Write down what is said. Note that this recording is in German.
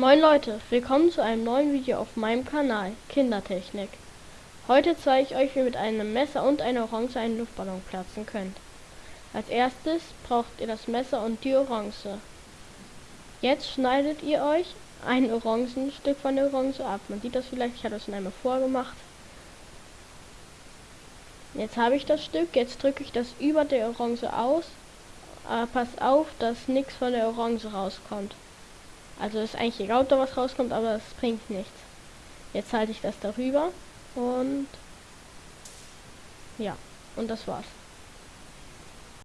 Moin Leute, willkommen zu einem neuen Video auf meinem Kanal Kindertechnik. Heute zeige ich euch, wie ihr mit einem Messer und einer Orange einen Luftballon platzen könnt. Als erstes braucht ihr das Messer und die Orange. Jetzt schneidet ihr euch ein Orangenstück von der Orange ab. Man sieht das vielleicht, ich habe das schon einmal vorgemacht. Jetzt habe ich das Stück, jetzt drücke ich das über der Orange aus. Aber passt auf, dass nichts von der Orange rauskommt. Also ist eigentlich egal, ob da was rauskommt, aber es bringt nichts. Jetzt halte ich das darüber und ja, und das war's.